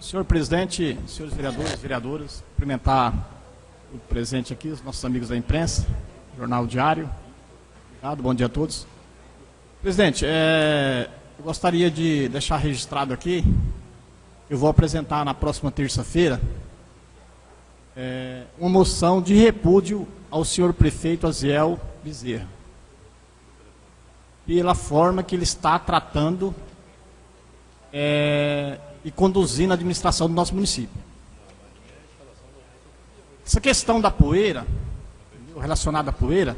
Senhor presidente, senhores vereadores, vereadoras, cumprimentar o presente aqui, os nossos amigos da imprensa, Jornal Diário. Obrigado, bom dia a todos. Presidente, é, eu gostaria de deixar registrado aqui, eu vou apresentar na próxima terça-feira é, uma moção de repúdio ao senhor prefeito Aziel Bezerra. Pela forma que ele está tratando é, e conduzindo a administração do nosso município. Essa questão da poeira, relacionada à poeira,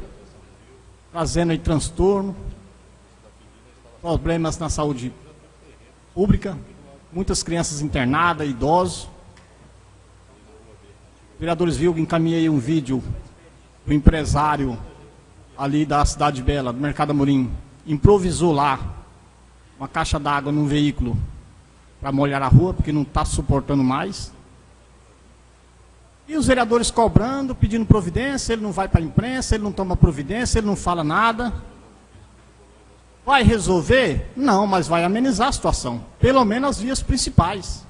trazendo aí transtorno, problemas na saúde pública, muitas crianças internadas, idosos. Vereadores viu que encaminhei um vídeo do empresário ali da Cidade Bela, do Mercado Amorim, improvisou lá uma caixa d'água num veículo para molhar a rua, porque não está suportando mais. E os vereadores cobrando, pedindo providência, ele não vai para a imprensa, ele não toma providência, ele não fala nada. Vai resolver? Não, mas vai amenizar a situação. Pelo menos as vias principais.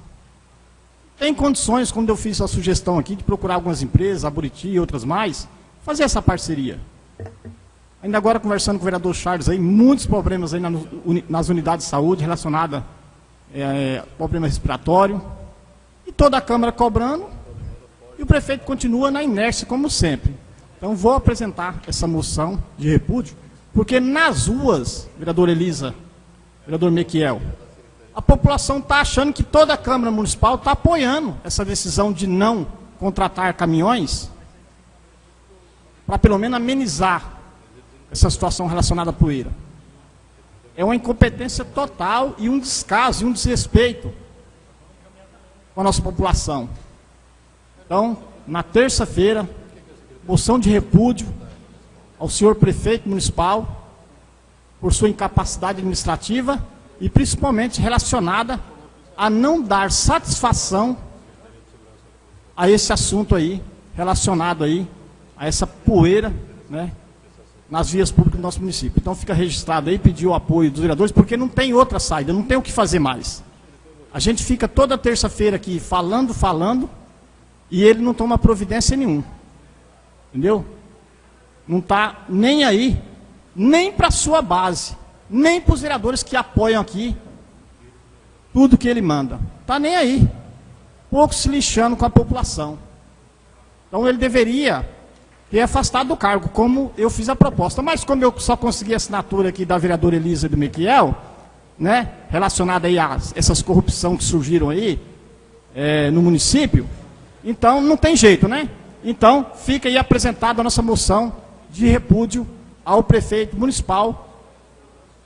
Tem condições, como eu fiz a sugestão aqui, de procurar algumas empresas, a Buriti e outras mais, fazer essa parceria. Ainda agora conversando com o vereador Charles aí, muitos problemas aí nas unidades de saúde relacionadas é, problema respiratório. E toda a Câmara cobrando, e o prefeito continua na inércia, como sempre. Então, vou apresentar essa moção de repúdio, porque nas ruas, vereador Elisa, vereador Mequiel, a população está achando que toda a Câmara Municipal está apoiando essa decisão de não contratar caminhões, para pelo menos amenizar essa situação relacionada à poeira. É uma incompetência total e um descaso e um desrespeito com a nossa população. Então, na terça-feira, moção de repúdio ao senhor prefeito municipal por sua incapacidade administrativa e principalmente relacionada a não dar satisfação a esse assunto aí, relacionado aí a essa poeira, né, nas vias públicas do nosso município. Então fica registrado aí, pedir o apoio dos vereadores, porque não tem outra saída, não tem o que fazer mais. A gente fica toda terça-feira aqui falando, falando, e ele não toma providência nenhuma. Entendeu? Não está nem aí, nem para a sua base, nem para os vereadores que apoiam aqui tudo que ele manda. Está nem aí. Pouco se lixando com a população. Então ele deveria ter afastado do cargo, como eu fiz a proposta. Mas como eu só consegui a assinatura aqui da vereadora Elisa do Miquel, né, relacionada aí a essas corrupção que surgiram aí é, no município, então, não tem jeito, né? Então, fica aí apresentada a nossa moção de repúdio ao prefeito municipal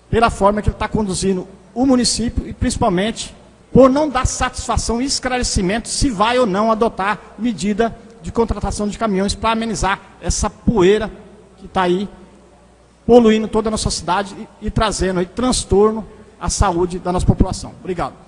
pela forma que ele está conduzindo o município e principalmente por não dar satisfação e esclarecimento se vai ou não adotar medida de contratação de caminhões para amenizar essa poeira que está aí poluindo toda a nossa cidade e, e trazendo aí transtorno à saúde da nossa população. Obrigado.